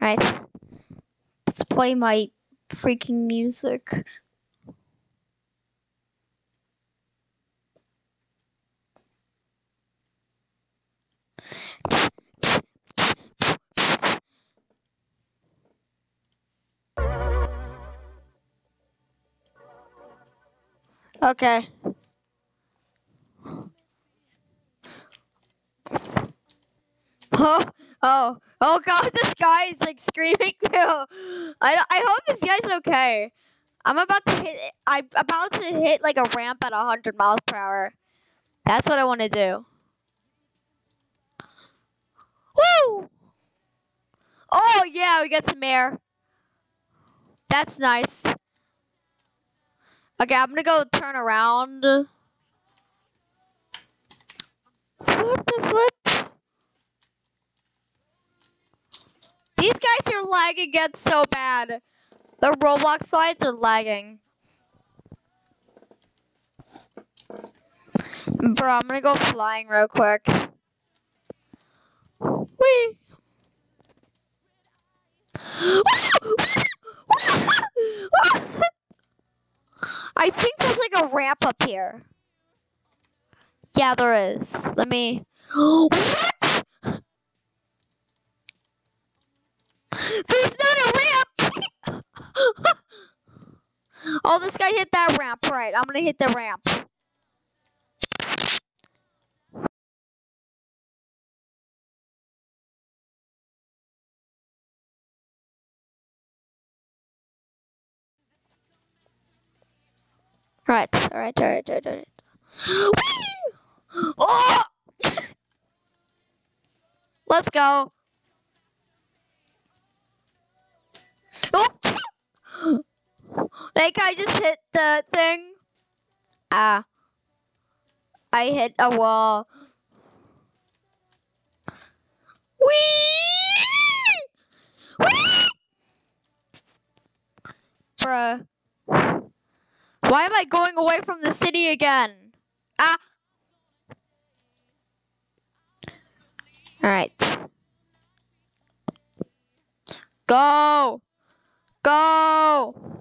Right. Let's play my freaking music. Okay. Oh, oh, god, this guy is like screaming too. I, I hope this guy's okay. I'm about to hit, I'm about to hit like a ramp at 100 miles per hour. That's what I want to do. Woo! Oh yeah, we got some air. That's nice. Okay, I'm gonna go turn around. What the flip? These guys are lagging gets so bad. The Roblox slides are lagging. Bro, I'm gonna go flying real quick. Wee. I think there's like a ramp up here. Yeah, there is. Let me. what? There's not a ramp. Oh, this guy hit that ramp. Right, I'm gonna hit the ramp. Right, alright, alright, alright, alright. Oh! Let's go. Oh! That I just hit the thing. Ah. I hit a wall. Whee! Whee! Bruh. Why am I going away from the city again? Ah. Alright. Go! Go!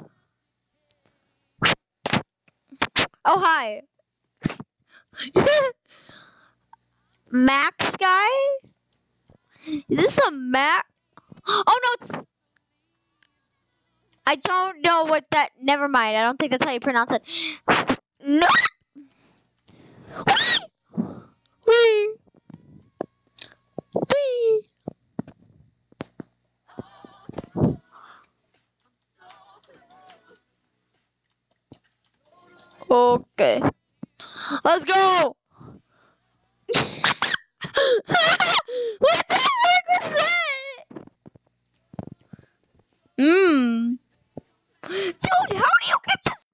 Oh, hi. Max guy? Is this a Mac? Oh, no, it's... I don't know what that... Never mind. I don't think that's how you pronounce it. No! Whee! Okay. Let's go! what the heck was that? Mmm. Dude, how do you get this?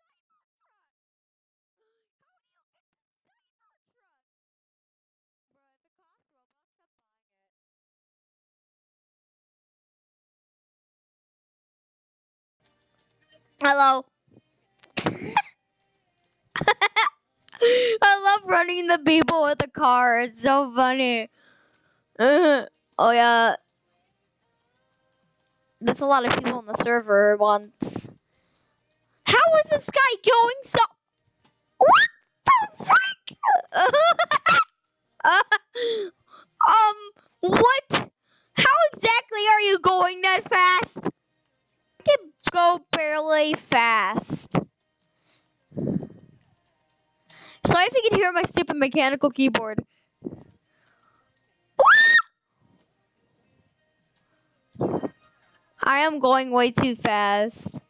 Hello. I love running the people with the car. It's so funny. oh yeah. There's a lot of people on the server once. How is this guy going so? What the frick? um, what? How exactly are you going that fast? I can go barely fast. Sorry if you can hear my stupid mechanical keyboard. I am going way too fast.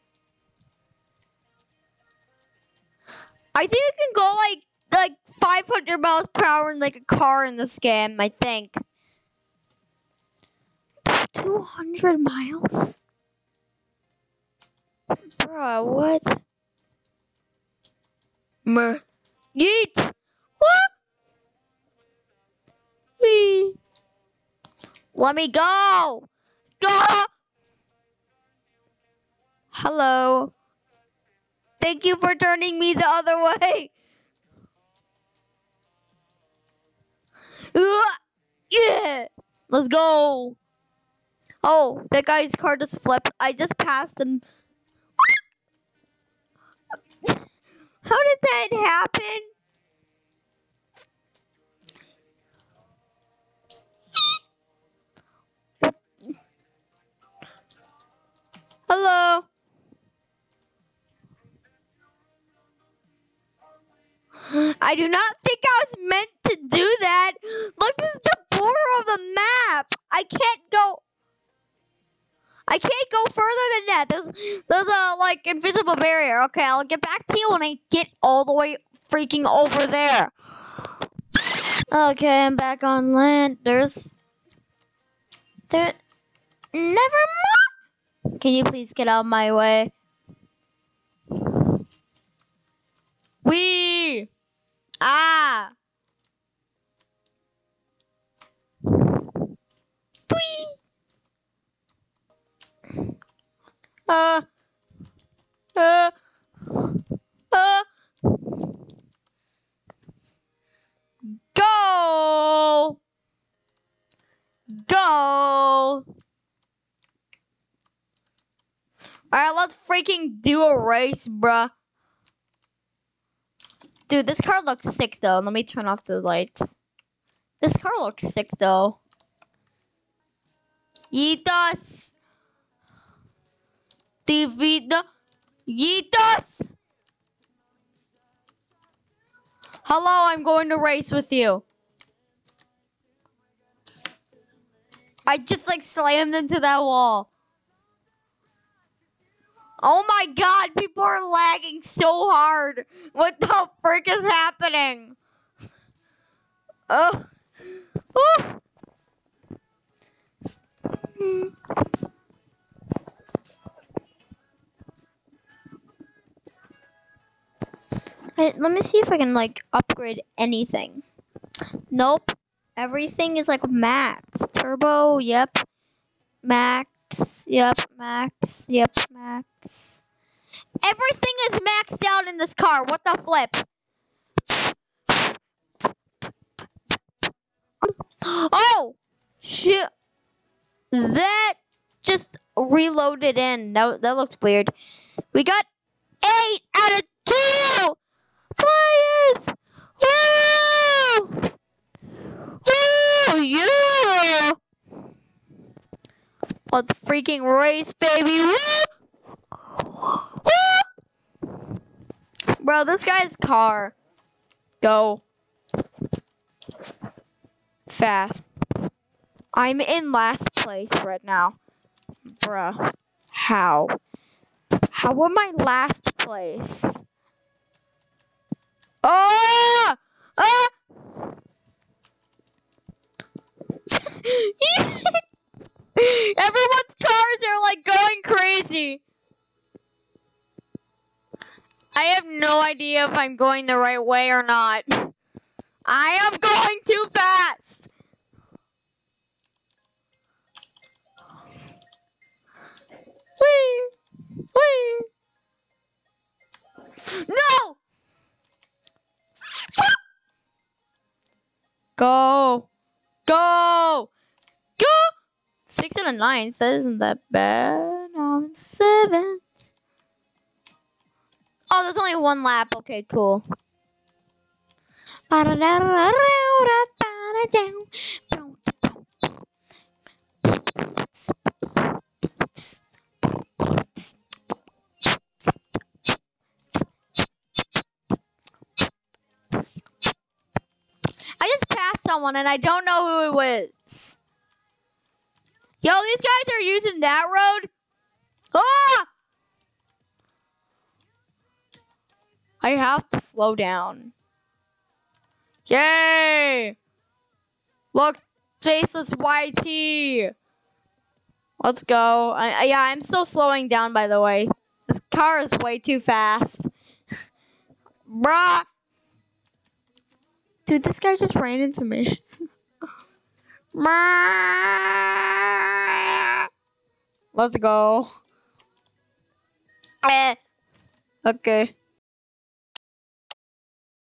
I think you can go like like 500 miles per hour in like a car in this game, I think. 200 miles? Bruh, what? Mer. Yeet! What? Wee. Let me go! Go! Hello. Thank you for turning me the other way. Uh, yeah. Let's go. Oh, that guy's car just flipped. I just passed him. How did that happen? Hello. I do not think I was meant to do that. Look, this is the border of the map. I can't go. I can't go further than that. There's there's a like invisible barrier. Okay, I'll get back to you when I get all the way freaking over there. Okay, I'm back on land. There's there never mind. Can you please get out of my way? Uh, uh, uh, go, go. All right, let's freaking do a race, bruh. Dude, this car looks sick though. Let me turn off the lights. This car looks sick though. Yitas. Divida. Yitas. Hello, I'm going to race with you. I just like slammed into that wall. Oh my god, people are lagging so hard. What the frick is happening? Oh. oh. Let me see if I can like upgrade anything. Nope. Everything is like max. Turbo, yep. Max, yep, max, yep, max. Everything is maxed out in this car. What the flip? Oh! Shit. That just reloaded in. That, that looks weird. We got 8 out of 2! yours! Woo! Oh. Oh, Woo! Yeah! Let's freaking race, baby! Woo! Woo! Bro, this guy's car. Go. Fast. I'm in last place right now. Bruh. How? How am I last place? Oh! Ah! Everyone's cars are like going crazy. I have no idea if I'm going the right way or not. I am going too fast. Wee! Wee! No! Go! Go! Six and a ninth. That isn't that bad. Now it's seventh. Oh, there's only one lap. Okay, cool. Someone and I don't know who it was. Yo, these guys are using that road. Ah! I have to slow down. Yay! Look, faceless YT. Let's go. I, I, yeah, I'm still slowing down, by the way. This car is way too fast. Bruh! Dude, this guy just ran into me. Let's go. Okay.